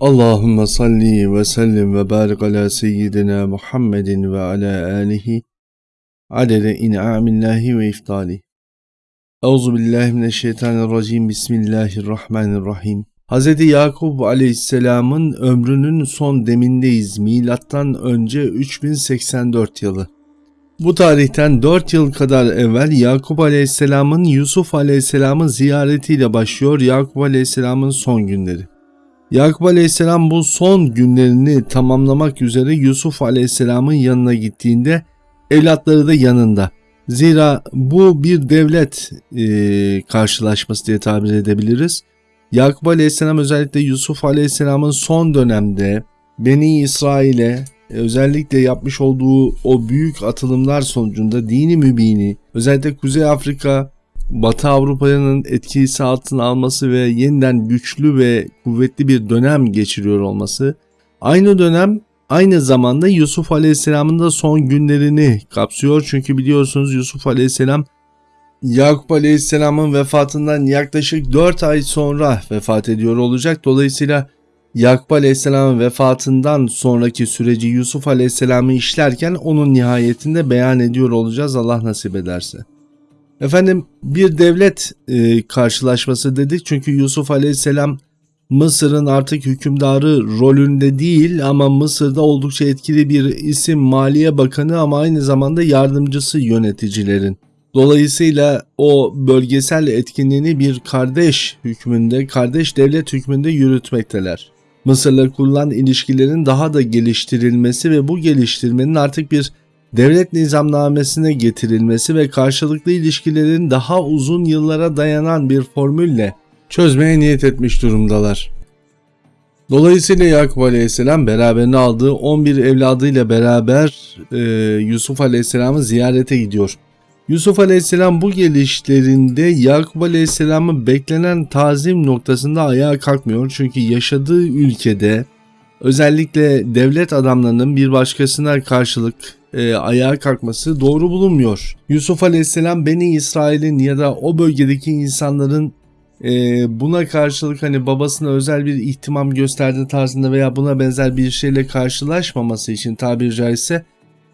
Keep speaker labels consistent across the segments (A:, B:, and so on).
A: Allahümme salli ve sellim ve barik ala seyyidina Muhammedin ve ala alihi adede in'amillahi ve iftali. Euzu billahi mineşşeytanirracim. Bismillahirrahmanirrahim. Hz. Yakup aleyhisselamın ömrünün son demindeyiz. Milattan önce 3084 yılı. Bu tarihten 4 yıl kadar evvel Yakup aleyhisselamın Yusuf aleyhisselamın ziyaretiyle başlıyor Yakup aleyhisselamın son günleri. Yakup Aleyhisselam bu son günlerini tamamlamak üzere Yusuf Aleyhisselam'ın yanına gittiğinde evlatları da yanında. Zira bu bir devlet e, karşılaşması diye tabir edebiliriz. Yakup Aleyhisselam özellikle Yusuf Aleyhisselam'ın son dönemde Beni İsrail'e özellikle yapmış olduğu o büyük atılımlar sonucunda dini mübini özellikle Kuzey Afrika Batı Avrupa'nın etkisi altına alması ve yeniden güçlü ve kuvvetli bir dönem geçiriyor olması, aynı dönem aynı zamanda Yusuf Aleyhisselam'ın da son günlerini kapsıyor. Çünkü biliyorsunuz Yusuf Aleyhisselam Yakup Aleyhisselam'ın vefatından yaklaşık 4 ay sonra vefat ediyor olacak. Dolayısıyla Yakup Aleyhisselam'ın vefatından sonraki süreci Yusuf Aleyhisselam'ı işlerken onun nihayetinde beyan ediyor olacağız Allah nasip ederse. Efendim bir devlet e, karşılaşması dedik çünkü Yusuf Aleyhisselam Mısır'ın artık hükümdarı rolünde değil ama Mısır'da oldukça etkili bir isim Maliye Bakanı ama aynı zamanda yardımcısı yöneticilerin. Dolayısıyla o bölgesel etkinliğini bir kardeş hükmünde, kardeş devlet hükmünde yürütmekteler. Mısır'la kurulan ilişkilerin daha da geliştirilmesi ve bu geliştirmenin artık bir devlet nizamnamesine getirilmesi ve karşılıklı ilişkilerin daha uzun yıllara dayanan bir formülle çözmeye niyet etmiş durumdalar. Dolayısıyla Yakup Aleyhisselam beraberine aldığı 11 evladıyla beraber e, Yusuf Aleyhisselam'ı ziyarete gidiyor. Yusuf Aleyhisselam bu gelişlerinde Yakup Aleyhisselam'ın beklenen tazim noktasında ayağa kalkmıyor. Çünkü yaşadığı ülkede özellikle devlet adamlarının bir başkasına karşılık e, ayağa kalkması doğru bulunmuyor. Yusuf Aleyhisselam Beni İsrail'in ya da o bölgedeki insanların e, buna karşılık hani babasına özel bir ihtimam gösterdiği tarzında veya buna benzer bir şeyle karşılaşmaması için tabiri caizse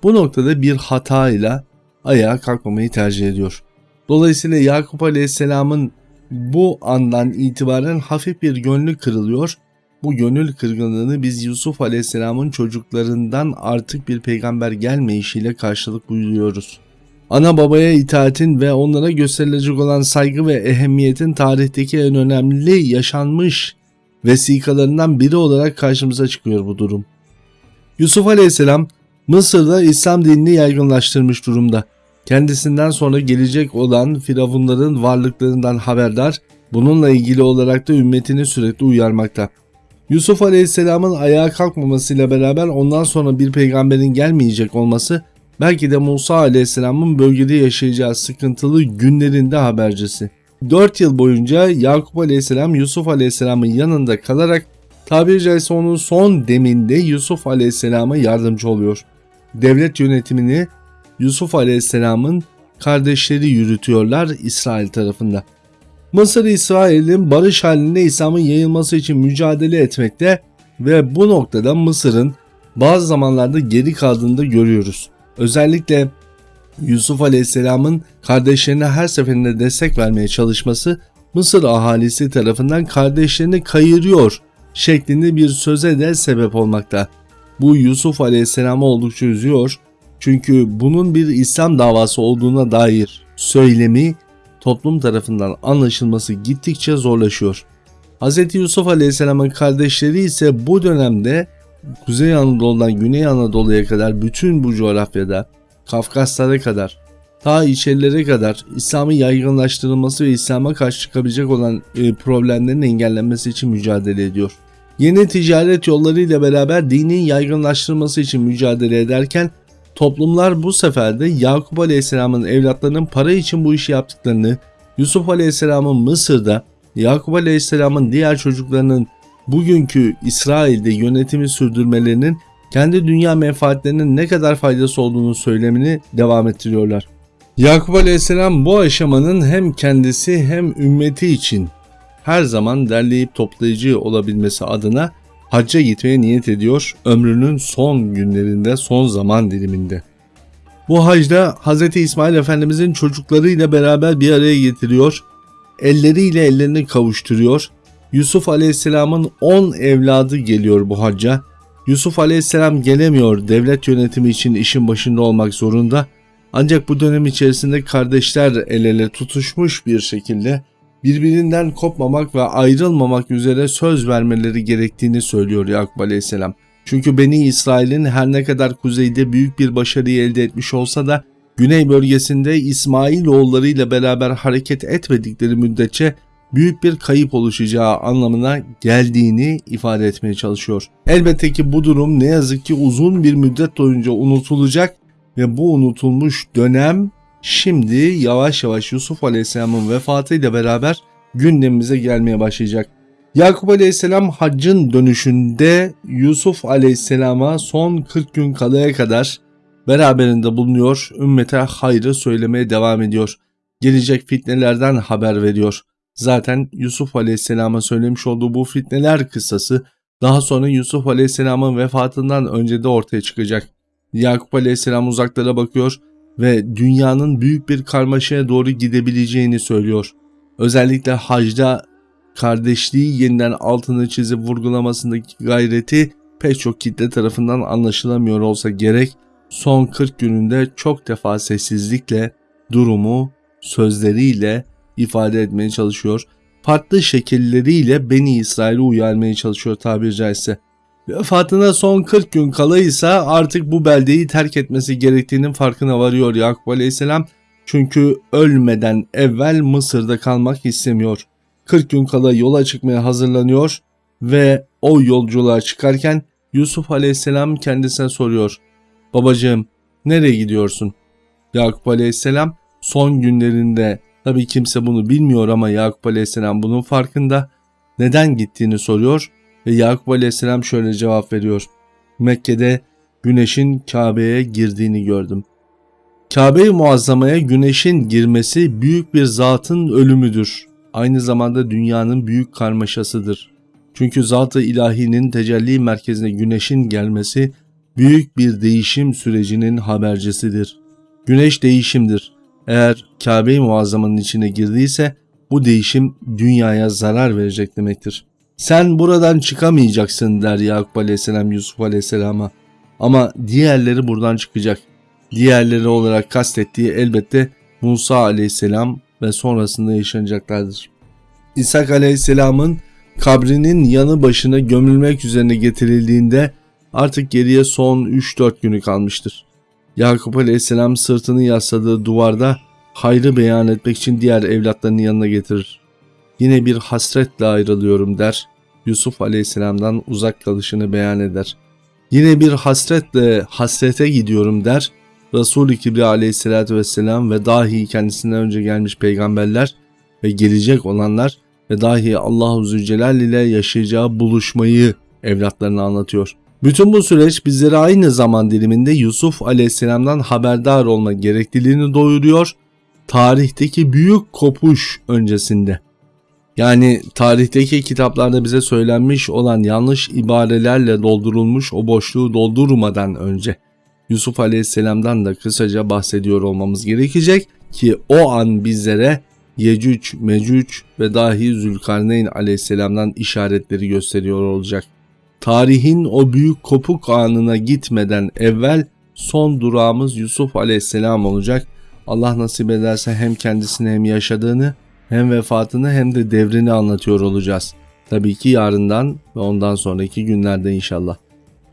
A: bu noktada bir hatayla ayağa kalkmamayı tercih ediyor. Dolayısıyla Yakup Aleyhisselam'ın bu andan itibaren hafif bir gönlü kırılıyor bu gönül kırgınlığını biz Yusuf Aleyhisselam'ın çocuklarından artık bir peygamber gelmeyişiyle karşılık buyuruyoruz. Ana babaya itaatin ve onlara gösterilecek olan saygı ve ehemmiyetin tarihteki en önemli yaşanmış vesikalarından biri olarak karşımıza çıkıyor bu durum. Yusuf Aleyhisselam Mısır'da İslam dinini yaygınlaştırmış durumda. Kendisinden sonra gelecek olan firavunların varlıklarından haberdar, bununla ilgili olarak da ümmetini sürekli uyarmakta. Yusuf Aleyhisselam'ın ayağa kalkmamasıyla beraber ondan sonra bir peygamberin gelmeyecek olması belki de Musa Aleyhisselam'ın bölgede yaşayacağı sıkıntılı günlerinde habercisi. 4 yıl boyunca Yakup Aleyhisselam Yusuf Aleyhisselam'ın yanında kalarak tabiri caizse onun son deminde Yusuf Aleyhisselam'a yardımcı oluyor. Devlet yönetimini Yusuf Aleyhisselam'ın kardeşleri yürütüyorlar İsrail tarafında. Mısır İsrail'in barış halinde İslam'ın yayılması için mücadele etmekte ve bu noktada Mısır'ın bazı zamanlarda geri kaldığını da görüyoruz. Özellikle Yusuf Aleyhisselam'ın kardeşlerine her seferinde destek vermeye çalışması Mısır ahalisi tarafından kardeşlerini kayırıyor şeklinde bir söze de sebep olmakta. Bu Yusuf Aleyhisselam'ı oldukça üzüyor çünkü bunun bir İslam davası olduğuna dair söylemi toplum tarafından anlaşılması gittikçe zorlaşıyor. Hz. Yusuf Aleyhisselam'ın kardeşleri ise bu dönemde Kuzey Anadolu'dan Güney Anadolu'ya kadar bütün bu coğrafyada Kafkaslara kadar ta içerilere kadar İslam'ın yaygınlaştırılması ve İslam'a karşı çıkabilecek olan e, problemlerin engellenmesi için mücadele ediyor. Yeni ticaret yollarıyla beraber dinin yaygınlaştırılması için mücadele ederken Toplumlar bu sefer de Yakup Aleyhisselam'ın evlatlarının para için bu işi yaptıklarını, Yusuf Aleyhisselam'ın Mısır'da, Yakup Aleyhisselam'ın diğer çocuklarının bugünkü İsrail'de yönetimi sürdürmelerinin kendi dünya menfaatlerinin ne kadar faydası olduğunu söylemini devam ettiriyorlar. Yakup Aleyhisselam bu aşamanın hem kendisi hem ümmeti için her zaman derleyip toplayıcı olabilmesi adına hacca gitmeye niyet ediyor ömrünün son günlerinde, son zaman diliminde. Bu hacda Hz. İsmail Efendimizin çocuklarıyla beraber bir araya getiriyor, elleriyle ellerini kavuşturuyor. Yusuf Aleyhisselam'ın 10 evladı geliyor bu hacca. Yusuf Aleyhisselam gelemiyor devlet yönetimi için işin başında olmak zorunda. Ancak bu dönem içerisinde kardeşler el ele tutuşmuş bir şekilde birbirinden kopmamak ve ayrılmamak üzere söz vermeleri gerektiğini söylüyor Yakup Aleyhisselam. Çünkü Beni İsrail'in her ne kadar kuzeyde büyük bir başarıyı elde etmiş olsa da güney bölgesinde İsmail oğullarıyla beraber hareket etmedikleri müddetçe büyük bir kayıp oluşacağı anlamına geldiğini ifade etmeye çalışıyor. Elbette ki bu durum ne yazık ki uzun bir müddet boyunca unutulacak ve bu unutulmuş dönem şimdi yavaş yavaş Yusuf Aleyhisselam'ın vefatıyla beraber gündemimize gelmeye başlayacak. Yakup Aleyhisselam haccın dönüşünde Yusuf Aleyhisselam'a son 40 gün kalaya kadar beraberinde bulunuyor, ümmete hayrı söylemeye devam ediyor. Gelecek fitnelerden haber veriyor. Zaten Yusuf Aleyhisselam'a söylemiş olduğu bu fitneler kıssası daha sonra Yusuf Aleyhisselam'ın vefatından önce de ortaya çıkacak. Yakup Aleyhisselam uzaklara bakıyor ve dünyanın büyük bir karmaşaya doğru gidebileceğini söylüyor. Özellikle hacda kardeşliği yeniden altını çizip vurgulamasındaki gayreti pek çok kitle tarafından anlaşılamıyor olsa gerek son 40 gününde çok defa sessizlikle durumu sözleriyle ifade etmeye çalışıyor. Farklı şekilleriyle Beni İsrail'i uyarmaya çalışıyor tabiri caizse. Vefatına son 40 gün kalaysa artık bu beldeyi terk etmesi gerektiğinin farkına varıyor Yakup Aleyhisselam. Çünkü ölmeden evvel Mısır'da kalmak istemiyor. 40 gün kala yola çıkmaya hazırlanıyor ve o yolculuğa çıkarken Yusuf Aleyhisselam kendisine soruyor. Babacığım nereye gidiyorsun? Yakup Aleyhisselam son günlerinde tabii kimse bunu bilmiyor ama Yakup Aleyhisselam bunun farkında. Neden gittiğini soruyor ve Yakup Aleyhisselam şöyle cevap veriyor. Mekke'de güneşin Kabe'ye girdiğini gördüm. Kabe-i Muazzama'ya güneşin girmesi büyük bir zatın ölümüdür. Aynı zamanda dünyanın büyük karmaşasıdır. Çünkü zat-ı ilahinin tecelli merkezine güneşin gelmesi büyük bir değişim sürecinin habercisidir. Güneş değişimdir. Eğer Kabe-i Muazzama'nın içine girdiyse bu değişim dünyaya zarar verecek demektir. Sen buradan çıkamayacaksın der Yakup Aleyhisselam Yusuf Aleyhisselam'a. Ama diğerleri buradan çıkacak. Diğerleri olarak kastettiği elbette Musa Aleyhisselam ve sonrasında yaşanacaklardır. İshak Aleyhisselam'ın kabrinin yanı başına gömülmek üzerine getirildiğinde artık geriye son 3-4 günü kalmıştır. Yakup Aleyhisselam sırtını yasladığı duvarda hayrı beyan etmek için diğer evlatlarının yanına getirir. Yine bir hasretle ayrılıyorum der. Yusuf Aleyhisselam'dan uzak kalışını beyan eder. Yine bir hasretle hasrete gidiyorum der. Resul-i Kibri Aleyhisselatü Vesselam ve dahi kendisinden önce gelmiş peygamberler ve gelecek olanlar ve dahi Allahu Zülcelal ile yaşayacağı buluşmayı evlatlarına anlatıyor. Bütün bu süreç bizlere aynı zaman diliminde Yusuf Aleyhisselam'dan haberdar olma gerekliliğini doyuruyor. Tarihteki büyük kopuş öncesinde. Yani tarihteki kitaplarda bize söylenmiş olan yanlış ibarelerle doldurulmuş o boşluğu doldurmadan önce Yusuf Aleyhisselam'dan da kısaca bahsediyor olmamız gerekecek ki o an bizlere Yecüc, Mecüc ve dahi Zülkarneyn Aleyhisselam'dan işaretleri gösteriyor olacak. Tarihin o büyük kopuk anına gitmeden evvel son durağımız Yusuf Aleyhisselam olacak. Allah nasip ederse hem kendisini hem yaşadığını hem vefatını hem de devrini anlatıyor olacağız. Tabii ki yarından ve ondan sonraki günlerde inşallah.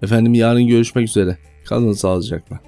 A: Efendim yarın görüşmek üzere. Kalın sağlıcakla.